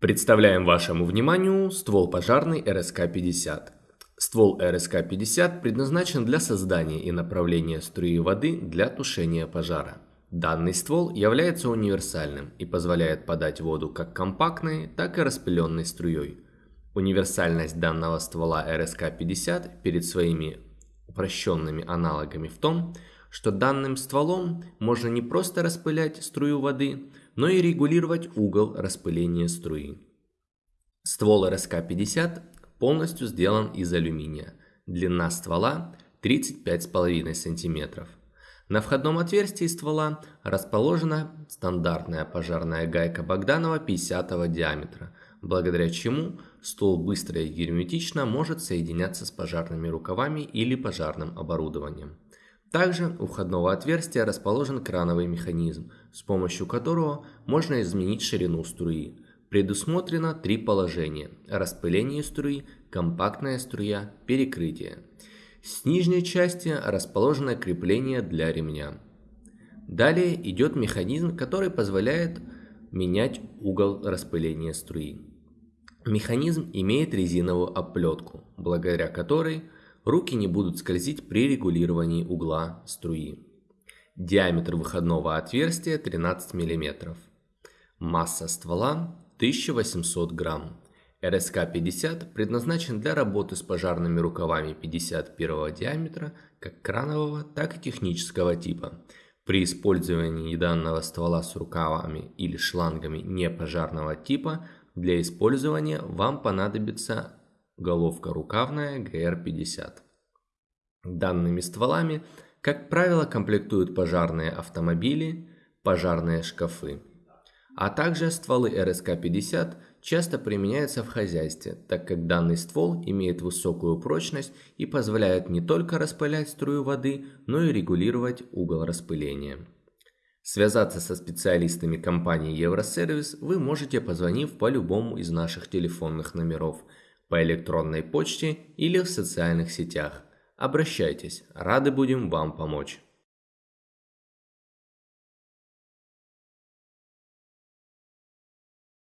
Представляем вашему вниманию ствол пожарный РСК-50. Ствол РСК-50 предназначен для создания и направления струи воды для тушения пожара. Данный ствол является универсальным и позволяет подать воду как компактной, так и распыленной струей. Универсальность данного ствола РСК-50 перед своими упрощенными аналогами в том, что данным стволом можно не просто распылять струю воды, но и регулировать угол распыления струи. Ствол РСК-50 полностью сделан из алюминия. Длина ствола 35,5 см. На входном отверстии ствола расположена стандартная пожарная гайка Богданова 50 диаметра, благодаря чему ствол быстро и герметично может соединяться с пожарными рукавами или пожарным оборудованием. Также у входного отверстия расположен крановый механизм, с помощью которого можно изменить ширину струи. Предусмотрено три положения – распыление струи, компактная струя, перекрытие. С нижней части расположено крепление для ремня. Далее идет механизм, который позволяет менять угол распыления струи. Механизм имеет резиновую оплетку, благодаря которой руки не будут скользить при регулировании угла струи. Диаметр выходного отверстия 13 мм. Масса ствола 1800 грамм. РСК-50 предназначен для работы с пожарными рукавами 51 диаметра как кранового, так и технического типа. При использовании данного ствола с рукавами или шлангами непожарного типа для использования вам понадобится головка рукавная GR50. Данными стволами, как правило, комплектуют пожарные автомобили, пожарные шкафы а также стволы РСК-50 часто применяются в хозяйстве, так как данный ствол имеет высокую прочность и позволяет не только распылять струю воды, но и регулировать угол распыления. Связаться со специалистами компании Евросервис вы можете, позвонив по любому из наших телефонных номеров, по электронной почте или в социальных сетях. Обращайтесь, рады будем вам помочь.